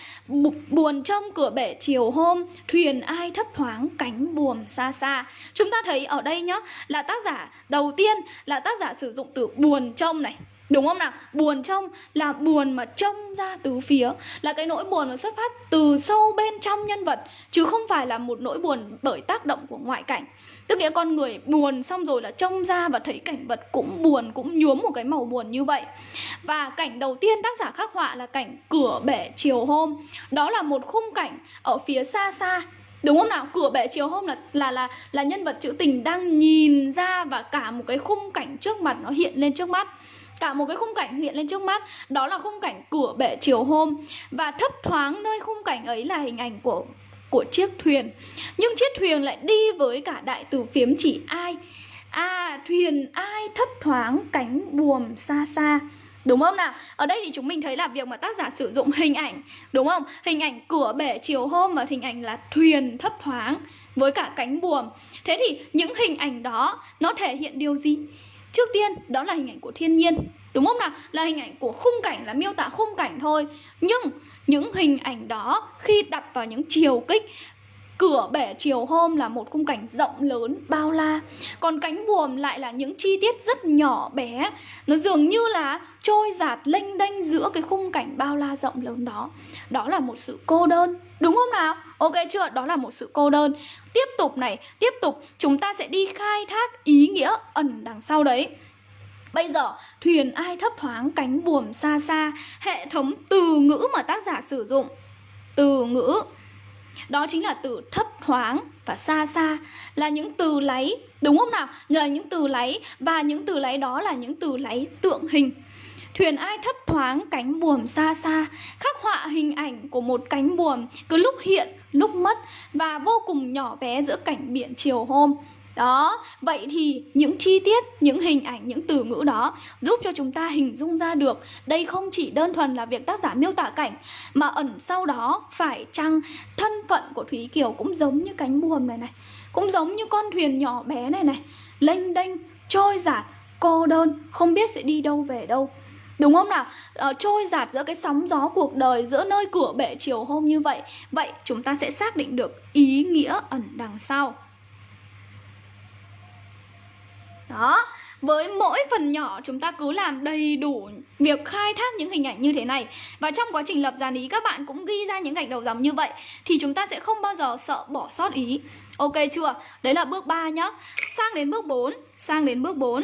buồn trong cửa bể chiều hôm, thuyền ai thấp thoáng cánh buồm xa xa. Chúng ta thấy ở đây nhá là tác giả đầu tiên là tác giả sử dụng từ buồn trông này Đúng không nào? Buồn trong là buồn mà trông ra từ phía Là cái nỗi buồn nó xuất phát từ sâu bên trong nhân vật Chứ không phải là một nỗi buồn bởi tác động của ngoại cảnh Tức nghĩa con người buồn xong rồi là trông ra và thấy cảnh vật cũng buồn, Cũng nhuốm một cái màu buồn như vậy. Và cảnh đầu tiên tác giả khắc họa là cảnh cửa bể chiều hôm. Đó là một khung cảnh ở phía xa xa. Đúng không nào? Cửa bể chiều hôm là là là là nhân vật trữ tình đang nhìn ra và cả một cái khung cảnh trước mặt nó hiện lên trước mắt. Cả một cái khung cảnh hiện lên trước mắt, đó là khung cảnh cửa bể chiều hôm. Và thấp thoáng nơi khung cảnh ấy là hình ảnh của của chiếc thuyền nhưng chiếc thuyền lại đi với cả đại từ phiếm chỉ ai à thuyền ai thấp thoáng cánh buồm xa xa Đúng không nào? Ở đây thì chúng mình thấy là việc mà tác giả sử dụng hình ảnh, Đúng không? Hình ảnh cửa bể chiều hôm và hình ảnh là thuyền thấp thoáng Với cả cánh buồm Thế thì những hình ảnh đó nó thể hiện điều gì? Trước tiên, đó là hình ảnh của thiên nhiên, Đúng không nào? Là hình ảnh của khung cảnh, là miêu tả khung cảnh thôi Nhưng những hình ảnh đó khi đặt vào những chiều kích Cửa bể chiều hôm là một khung cảnh rộng lớn, bao la. Còn cánh buồm lại là những chi tiết rất nhỏ bé. Nó dường như là trôi giạt lênh đênh giữa cái khung cảnh bao la rộng lớn đó. Đó là một sự cô đơn Đúng không nào? Ok chưa? Đó là một sự cô đơn. Tiếp tục này, tiếp tục chúng ta sẽ đi khai thác ý nghĩa ẩn đằng sau đấy. Bây giờ, thuyền ai thấp thoáng cánh buồm xa xa Hệ thống từ ngữ mà tác giả sử dụng. Từ ngữ. Đó chính là từ thấp thoáng và xa xa. Là những từ lấy Đúng không nào? Là những từ lấy Và những từ lấy đó là những từ lấy tượng hình. Thuyền ai thấp thoáng cánh buồm xa xa Khắc họa hình ảnh của một cánh buồm Cứ lúc hiện, lúc mất Và vô cùng nhỏ bé giữa cảnh biển chiều hôm đó, vậy thì những chi tiết, những hình ảnh, những từ ngữ đó giúp cho chúng ta hình dung ra được đây không chỉ đơn thuần là việc tác giả miêu tả cảnh mà ẩn sau đó phải chăng thân phận của Thúy Kiều cũng giống như cánh buồm này này, cũng giống như con thuyền nhỏ bé này này, lênh đênh, trôi giạt, cô đơn, không biết sẽ đi đâu về đâu. Đúng không nào? Ờ, trôi giạt giữa cái sóng gió cuộc đời Giữa nơi cửa bể chiều hôm như vậy Vậy chúng ta sẽ xác định được ý nghĩa ẩn đằng sau đó, với mỗi phần nhỏ chúng ta cứ làm đầy đủ việc khai thác những hình ảnh như thế này. Và trong quá trình lập dàn ý các bạn cũng ghi ra những gạch đầu dòng như vậy Thì chúng ta sẽ không bao giờ sợ bỏ sót ý. Ok chưa? Đấy là bước 3 nhá. Sang đến bước 4 Sang đến bước 4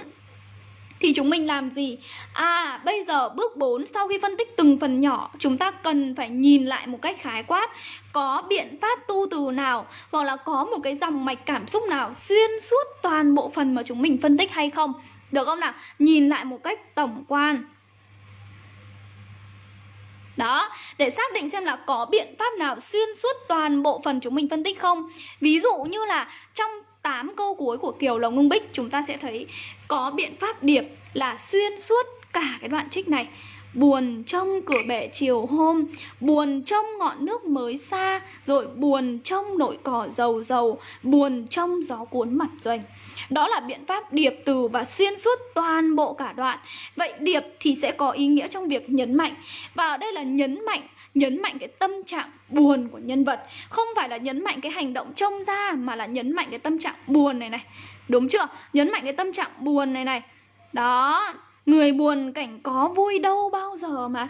thì chúng mình làm gì? À, bây giờ bước 4 sau khi phân tích từng phần nhỏ Chúng ta cần phải nhìn lại một cách khái quát Có biện pháp tu từ nào Hoặc là có một cái dòng mạch cảm xúc nào Xuyên suốt toàn bộ phần mà chúng mình phân tích hay không Được không nào? Nhìn lại một cách tổng quan đó, để xác định xem là có biện pháp nào xuyên suốt toàn bộ phần chúng mình phân tích không Ví dụ như là trong 8 câu cuối của Kiều Lồng Ngưng Bích, Chúng ta sẽ thấy có biện pháp điệp là xuyên suốt cả cái đoạn trích này. Buồn trong cửa bể chiều hôm, Buồn trong ngọn nước mới xa, Rồi buồn trong nội cỏ dầu dầu, Buồn trong gió cuốn mặt doanh. Đó là biện pháp điệp từ và xuyên suốt toàn bộ cả đoạn. Vậy điệp thì sẽ có ý nghĩa trong việc nhấn mạnh. Và ở đây là nhấn mạnh nhấn mạnh cái tâm trạng buồn của nhân vật. Không phải là nhấn mạnh cái hành động trông ra, mà là nhấn mạnh cái tâm trạng buồn này này. Đúng chưa? Nhấn mạnh cái tâm trạng buồn này này. Đó, người buồn cảnh có vui đâu bao giờ mà.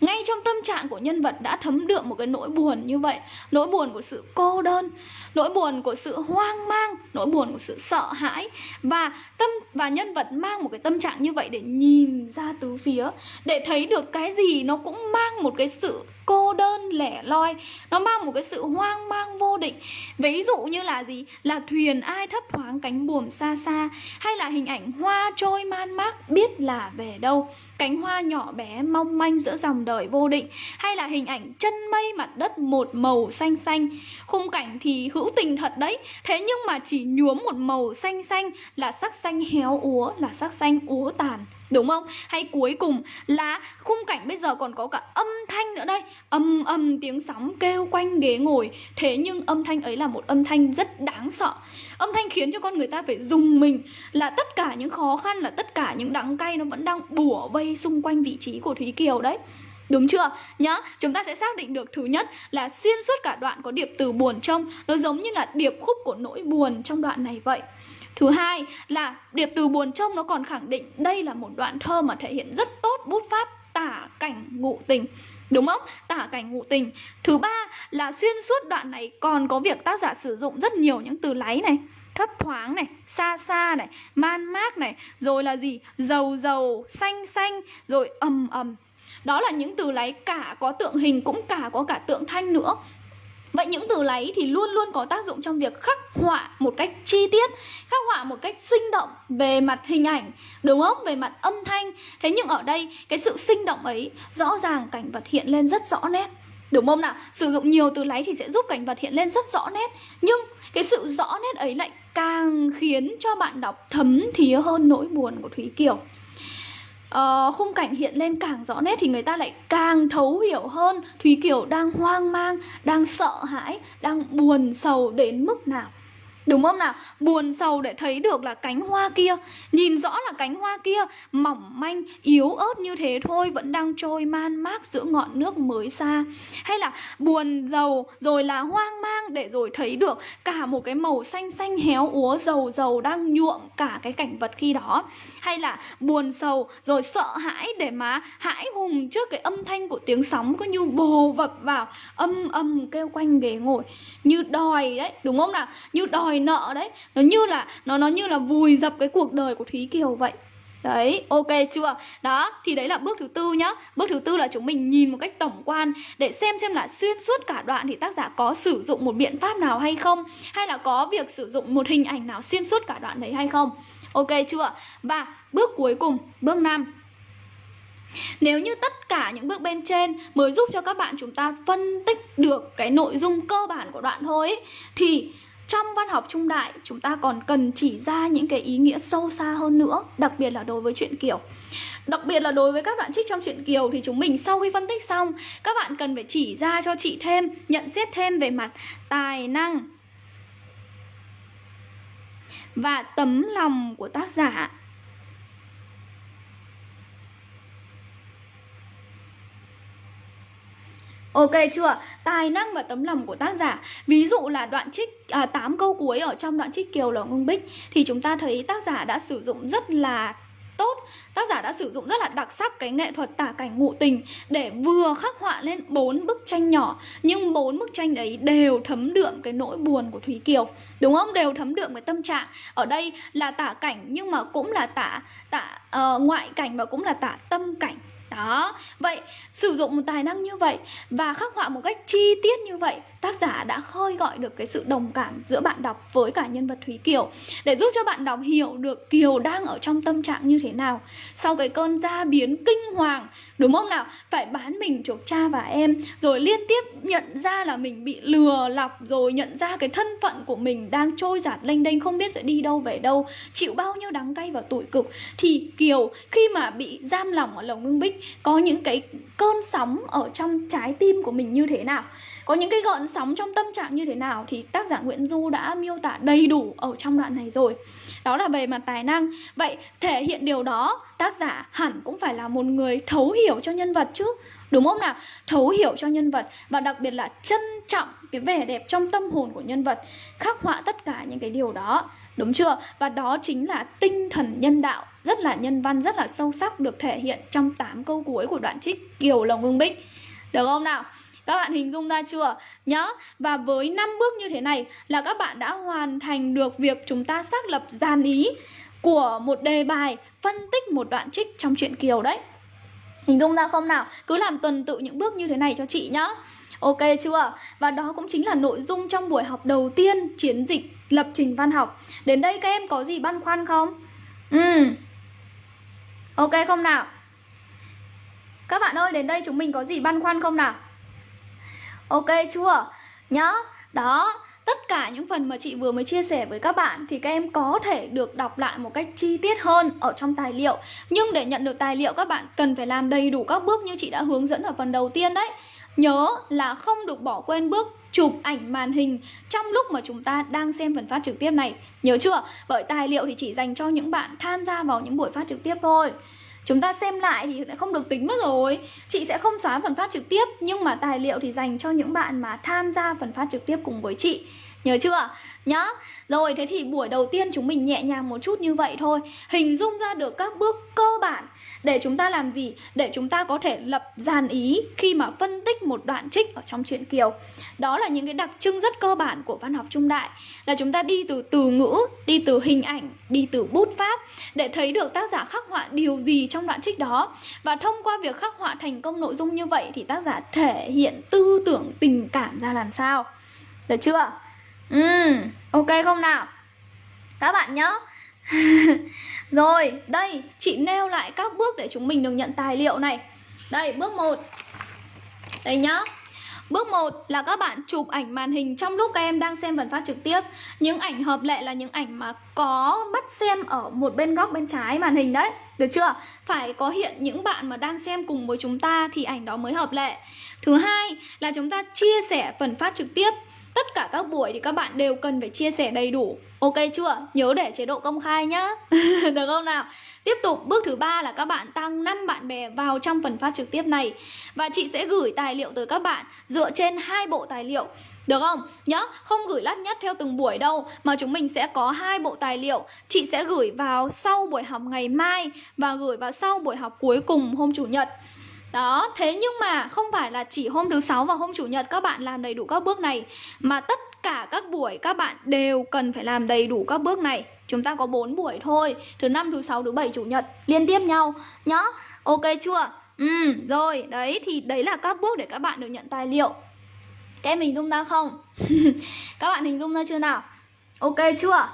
Ngay trong tâm trạng của nhân vật đã thấm đượm một cái nỗi buồn như vậy, nỗi buồn của sự cô đơn, nỗi buồn của sự hoang mang, nỗi buồn của sự sợ hãi, và tâm, và nhân vật mang một cái tâm trạng như vậy để nhìn ra tứ phía, để thấy được cái gì nó cũng mang một cái sự cô đơn, lẻ loi. Nó mang một cái sự hoang mang vô định. Ví dụ như là gì? Là thuyền ai thấp thoáng cánh buồm xa xa, hay là hình ảnh hoa trôi man mác, biết là về đâu. Cánh hoa nhỏ bé mong manh giữa dòng đời vô định, hay là hình ảnh chân mây mặt đất một màu xanh xanh. Khung cảnh thì hữu tình thật đấy, thế nhưng mà chỉ nhuốm một màu xanh xanh là sắc xanh héo úa, là sắc xanh úa tàn. Đúng không? Hay cuối cùng là khung cảnh bây giờ còn có cả âm thanh nữa đây. Âm âm tiếng sóng kêu quanh ghế ngồi. Thế nhưng âm thanh ấy là một âm thanh rất đáng sợ. Âm thanh khiến cho con người ta phải dùng mình. Là tất cả những khó khăn, là tất cả những đắng cay Nó vẫn đang bủa vây xung quanh vị trí của Thúy Kiều đấy. Đúng chưa? Nhá, chúng ta sẽ xác định được thứ nhất là xuyên suốt cả đoạn có điệp từ buồn trong Nó giống như là điệp khúc của nỗi buồn trong đoạn này vậy. Thứ hai là điệp từ buồn trông nó còn khẳng định đây là một đoạn thơ mà thể hiện rất tốt bút pháp tả cảnh ngụ tình Đúng không? Tả cảnh ngụ tình Thứ ba là xuyên suốt đoạn này còn có việc tác giả sử dụng rất nhiều những từ láy này thấp thoáng này, xa xa này, man mác này, rồi là gì? Dầu dầu, xanh xanh, rồi ầm ầm. Đó là những từ láy cả có tượng hình cũng cả có cả tượng thanh nữa. Vậy những từ láy thì luôn luôn có tác dụng trong việc khắc họa một cách chi tiết, Khắc họa một cách sinh động về mặt hình ảnh, Đúng không? Về mặt âm thanh Thế nhưng ở đây, cái sự sinh động ấy, Rõ ràng cảnh vật hiện lên rất rõ nét Đúng không nào? Sử dụng nhiều từ láy thì sẽ giúp cảnh vật hiện lên rất rõ nét Nhưng cái sự rõ nét ấy lại càng khiến cho bạn đọc thấm thía hơn nỗi buồn của Thúy Kiều uh, khung cảnh hiện lên càng rõ nét thì người ta lại càng thấu hiểu hơn Thúy Kiều đang hoang mang, đang sợ hãi, đang buồn sầu đến mức nào. Đúng không nào? Buồn sầu để thấy được là cánh hoa kia Nhìn rõ là cánh hoa kia Mỏng manh, yếu ớt như thế thôi Vẫn đang trôi man mác giữa ngọn nước mới xa Hay là buồn giàu Rồi là hoang mang để rồi thấy được Cả một cái màu xanh xanh héo úa Dầu dầu đang nhuộm cả cái cảnh vật khi đó Hay là buồn sầu Rồi sợ hãi để mà hãi hùng Trước cái âm thanh của tiếng sóng Cứ như bồ vập vào Âm âm kêu quanh ghế ngồi Như đòi đấy, đúng không nào? Như đòi đòi nợ đấy. Nó như là nó nó như là vùi dập cái cuộc đời của thúy kiều vậy. Đấy, ok chưa? Đó, thì đấy là bước thứ tư nhá. Bước thứ tư là chúng mình nhìn một cách tổng quan Để xem xem là xuyên suốt cả đoạn thì tác giả có sử dụng một biện pháp nào hay không? Hay là có việc sử dụng một hình ảnh nào xuyên suốt cả đoạn đấy hay không? Ok chưa? Và bước cuối cùng, bước 5 nếu như tất cả những bước bên trên mới giúp cho các bạn chúng ta phân tích được cái nội dung cơ bản của đoạn thôi ý, thì trong văn học trung đại, chúng ta còn cần chỉ ra những cái ý nghĩa sâu xa hơn nữa, đặc biệt là đối với chuyện kiều. Đặc biệt là đối với các đoạn trích trong chuyện kiều thì chúng mình sau khi phân tích xong, các bạn cần phải chỉ ra cho chị thêm, nhận xét thêm về mặt tài năng và tấm lòng của tác giả. Ok chưa? Tài năng và tấm lòng của tác giả. Ví dụ là đoạn trích à, 8 câu cuối ở trong đoạn trích Kiều là Ngưng Bích Thì chúng ta thấy tác giả đã sử dụng rất là tốt. Tác giả đã sử dụng rất là đặc sắc cái nghệ thuật tả cảnh ngụ tình Để vừa khắc họa lên bốn bức tranh nhỏ Nhưng bốn bức tranh đấy đều thấm đượm cái nỗi buồn của Thúy Kiều. Đúng không? Đều thấm đượm cái tâm trạng. Ở đây là tả cảnh nhưng mà cũng là tả, tả uh, ngoại cảnh và cũng là tả tâm cảnh đó, vậy sử dụng một tài năng như vậy và khắc họa một cách chi tiết như vậy Tác giả đã khơi gọi được cái sự đồng cảm giữa bạn đọc với cả nhân vật Thúy Kiều. Để giúp cho bạn đọc hiểu được Kiều đang ở trong tâm trạng như thế nào. Sau cái cơn gia biến kinh hoàng Đúng không nào? Phải bán mình chuộc cha và em Rồi liên tiếp nhận ra là mình bị lừa lọc Rồi nhận ra cái thân phận của mình đang trôi giạt lênh đênh Không biết sẽ đi đâu về đâu Chịu bao nhiêu đắng cay và tủi cực. Thì Kiều khi mà bị giam lỏng ở lồng ngưng bích có những cái cơn sóng ở trong trái tim của mình như thế nào, có những cái gợn sóng trong tâm trạng như thế nào thì tác giả Nguyễn Du đã miêu tả đầy đủ ở trong đoạn này rồi. Đó là về mặt tài năng. Vậy thể hiện điều đó, tác giả hẳn cũng phải là một người thấu hiểu cho nhân vật chứ, đúng không nào? Thấu hiểu cho nhân vật và đặc biệt là trân trọng cái vẻ đẹp trong tâm hồn của nhân vật, khắc họa tất cả những cái điều đó, đúng chưa? Và đó chính là tinh thần nhân đạo rất là nhân văn, rất là sâu sắc được thể hiện trong 8 câu cuối của đoạn trích kiều lồng ưng bích được không nào các bạn hình dung ra chưa? nhớ Và với 5 bước như thế này là các bạn đã hoàn thành được việc chúng ta xác lập dàn ý của một đề bài phân tích một đoạn trích trong truyện Kiều đấy. Hình dung ra không nào? Cứ làm tuần tự những bước như thế này cho chị nhá. Ok chưa? Và đó cũng chính là nội dung trong buổi học đầu tiên chiến dịch lập trình văn học. Đến đây các em có gì băn khoăn không? Ừ. Ok không nào? Các bạn ơi, đến đây chúng mình có gì băn khoăn không nào? Ok chưa? Nhá Đó tất cả những phần mà chị vừa mới chia sẻ với các bạn thì các em có thể được đọc lại một cách chi tiết hơn ở trong tài liệu nhưng để nhận được tài liệu các bạn cần phải làm đầy đủ các bước như chị đã hướng dẫn ở phần đầu tiên đấy nhớ là không được bỏ quên bước chụp ảnh màn hình trong lúc mà chúng ta đang xem phần phát trực tiếp này. Nhớ chưa? Bởi tài liệu thì chỉ dành cho những bạn tham gia vào những buổi phát trực tiếp thôi. Chúng ta xem lại thì lại không được tính mất rồi. Chị sẽ không xóa phần phát trực tiếp, Nhưng mà tài liệu thì dành cho những bạn mà tham gia phần phát trực tiếp cùng với chị. Nhớ chưa? Nhá Rồi, thế thì buổi đầu tiên chúng mình nhẹ nhàng một chút như vậy thôi Hình dung ra được các bước cơ bản Để chúng ta làm gì? Để chúng ta có thể lập dàn ý Khi mà phân tích một đoạn trích ở trong truyện Kiều Đó là những cái đặc trưng rất cơ bản của văn học trung đại, Là chúng ta đi từ từ ngữ, Đi từ hình ảnh, Đi từ bút pháp Để thấy được tác giả khắc họa điều gì trong đoạn trích đó Và thông qua việc khắc họa thành công nội dung như vậy Thì tác giả thể hiện tư tưởng tình cảm ra làm sao Được chưa? Ừ, ok không nào? Các bạn nhớ. Rồi, đây, chị nêu lại các bước để chúng mình được nhận tài liệu này. Đây, bước 1 Đây nhá. Bước 1 là các bạn chụp ảnh màn hình trong lúc các em đang xem phần phát trực tiếp. Những ảnh hợp lệ là những ảnh mà có bắt xem ở một bên góc bên trái màn hình đấy. Được chưa? Phải có hiện những bạn mà đang xem cùng với chúng ta thì ảnh đó mới hợp lệ. Thứ hai là chúng ta chia sẻ phần phát trực tiếp. Tất cả các buổi thì các bạn đều cần phải chia sẻ đầy đủ Ok chưa? Nhớ để chế độ công khai nhá Được không nào? Tiếp tục bước thứ ba là các bạn tăng 5 bạn bè vào trong phần phát trực tiếp này Và chị sẽ gửi tài liệu tới các bạn dựa trên hai bộ tài liệu được không? Nhớ, không gửi lắt nhất theo từng buổi đâu Mà chúng mình sẽ có hai bộ tài liệu Chị sẽ gửi vào sau buổi học ngày mai Và gửi vào sau buổi học cuối cùng hôm Chủ nhật đó, thế nhưng mà không phải là chỉ hôm thứ sáu và hôm chủ nhật các bạn làm đầy đủ các bước này Mà tất cả các buổi các bạn đều cần phải làm đầy đủ các bước này Chúng ta có 4 buổi thôi Thứ năm, thứ sáu, thứ bảy, chủ nhật Liên tiếp nhau nhá Ok chưa? Ừ, rồi, đấy thì đấy là các bước để các bạn được nhận tài liệu Các em hình dung ra không? các bạn hình dung ra chưa nào? Ok chưa?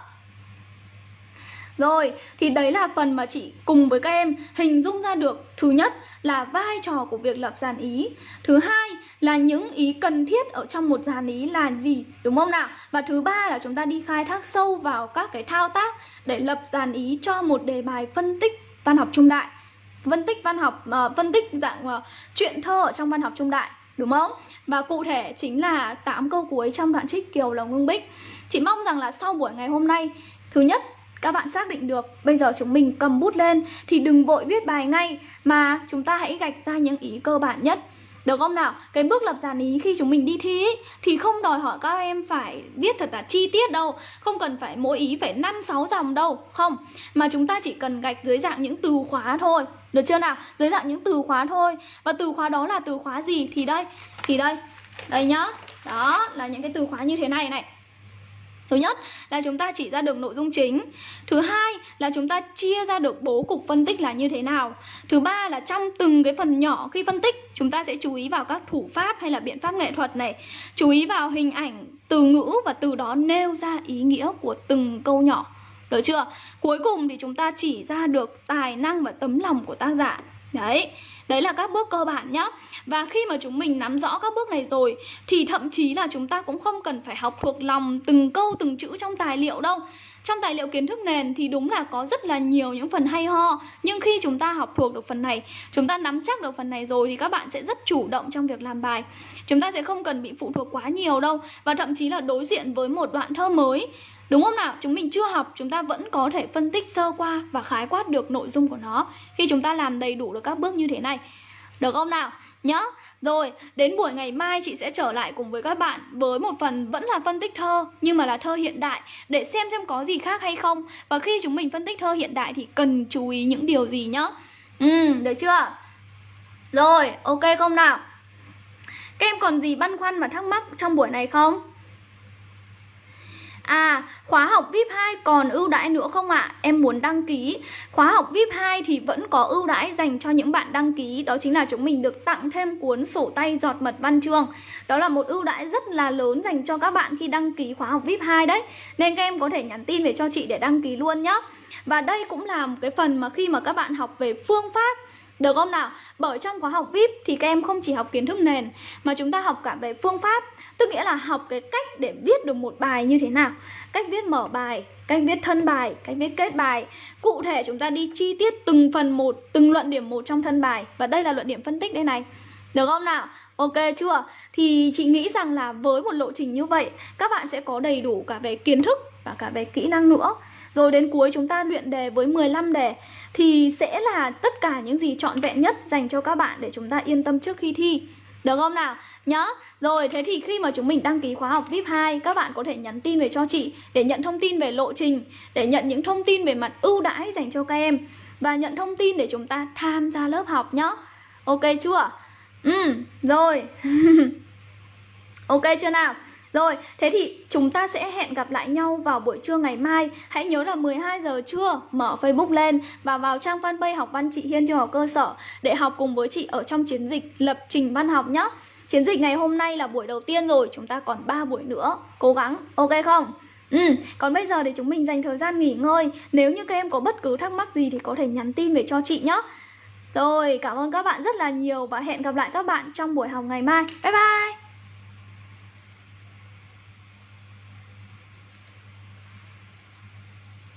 Rồi, thì đấy là phần mà chị cùng với các em hình dung ra được Thứ nhất là vai trò của việc lập dàn ý Thứ hai là những ý cần thiết ở trong một dàn ý là gì Đúng không nào? Và thứ ba là chúng ta đi khai thác sâu vào các cái thao tác Để lập dàn ý cho một đề bài phân tích văn học trung đại Phân tích văn học, uh, phân tích dạng ờ, uh, truyện thơ ở trong văn học trung đại Đúng không? Và cụ thể chính là 8 câu cuối trong đoạn trích Kiều Lòng Ngưng Bích Chị mong rằng là sau buổi ngày hôm nay Thứ nhất các bạn xác định được bây giờ chúng mình cầm bút lên thì đừng vội viết bài ngay mà chúng ta hãy gạch ra những ý cơ bản nhất. Được không nào? Cái bước lập dàn ý khi chúng mình đi thi ý, thì không đòi hỏi các em phải viết thật là chi tiết đâu. Không cần phải mỗi ý phải 5-6 dòng đâu Không, mà chúng ta chỉ cần gạch dưới dạng những từ khóa thôi. Được chưa nào? Dưới dạng những từ khóa thôi. Và từ khóa đó là từ khóa gì? Thì đây, thì đây. Đây nhá. Đó, là những cái từ khóa như thế này này. Thứ nhất là chúng ta chỉ ra được nội dung chính. Thứ hai là chúng ta chia ra được bố cục phân tích là như thế nào. Thứ ba là trong từng cái phần nhỏ khi phân tích Chúng ta sẽ chú ý vào các thủ pháp hay là biện pháp nghệ thuật này. Chú ý vào hình ảnh, từ ngữ và từ đó nêu ra ý nghĩa của từng câu nhỏ. Được chưa? Cuối cùng thì chúng ta chỉ ra được tài năng và tấm lòng của tác giả. Đấy. Đấy là các bước cơ bản nhá. Và khi mà chúng mình nắm rõ các bước này rồi, Thì thậm chí là chúng ta cũng không cần phải học thuộc lòng từng câu, từng chữ trong tài liệu đâu. Trong tài liệu kiến thức nền thì đúng là có rất là nhiều những phần hay ho. Nhưng khi chúng ta học thuộc được phần này, Chúng ta nắm chắc được phần này rồi thì các bạn sẽ rất chủ động trong việc làm bài. Chúng ta sẽ không cần bị phụ thuộc quá nhiều đâu. Và thậm chí là đối diện với một đoạn thơ mới. Đúng không nào? Chúng mình chưa học, chúng ta vẫn có thể phân tích sơ qua và khái quát được nội dung của nó Khi chúng ta làm đầy đủ được các bước như thế này Được không nào? Nhớ Rồi, đến buổi ngày mai chị sẽ trở lại cùng với các bạn Với một phần vẫn là phân tích thơ Nhưng mà là thơ hiện đại Để xem xem có gì khác hay không Và khi chúng mình phân tích thơ hiện đại thì cần chú ý những điều gì nhá Ừ, được chưa? Rồi, ok không nào? Các em còn gì băn khoăn và thắc mắc trong buổi này không? À, khóa học VIP 2 còn ưu đãi nữa không ạ? À? Em muốn đăng ký Khóa học VIP 2 thì vẫn có ưu đãi dành cho những bạn đăng ký Đó chính là chúng mình được tặng thêm cuốn sổ tay giọt mật văn chương Đó là một ưu đãi rất là lớn dành cho các bạn khi đăng ký khóa học VIP 2 đấy Nên các em có thể nhắn tin về cho chị để đăng ký luôn nhé Và đây cũng là một cái phần mà khi mà các bạn học về phương pháp được không nào? Bởi trong khóa học VIP thì các em không chỉ học kiến thức nền mà chúng ta học cả về phương pháp, tức nghĩa là học cái cách để viết được một bài như thế nào, cách viết mở bài, cách viết thân bài, cách viết kết bài. Cụ thể chúng ta đi chi tiết từng phần một, từng luận điểm một trong thân bài và đây là luận điểm phân tích đây này. Được không nào? Ok chưa? Thì chị nghĩ rằng là với một lộ trình như vậy Các bạn sẽ có đầy đủ cả về kiến thức và cả về kỹ năng nữa rồi đến cuối chúng ta luyện đề với 15 đề Thì sẽ là tất cả những gì trọn vẹn nhất dành cho các bạn để chúng ta yên tâm trước khi thi Được không nào? Nhớ Rồi thế thì khi mà chúng mình đăng ký khóa học VIP 2 Các bạn có thể nhắn tin về cho chị Để nhận thông tin về lộ trình Để nhận những thông tin về mặt ưu đãi dành cho các em Và nhận thông tin để chúng ta tham gia lớp học nhá Ok chưa? Ừ, rồi Ok chưa nào? Rồi, thế thì chúng ta sẽ hẹn gặp lại nhau vào buổi trưa ngày mai Hãy nhớ là 12 giờ trưa mở Facebook lên Và vào trang fanpage học văn chị Hiên trung học cơ sở Để học cùng với chị ở trong chiến dịch lập trình văn học nhé Chiến dịch ngày hôm nay là buổi đầu tiên rồi Chúng ta còn 3 buổi nữa Cố gắng, ok không? Ừ, còn bây giờ thì chúng mình dành thời gian nghỉ ngơi Nếu như các em có bất cứ thắc mắc gì thì có thể nhắn tin về cho chị nhé rồi, cảm ơn các bạn rất là nhiều và hẹn gặp lại các bạn trong buổi học ngày mai. Bye bye!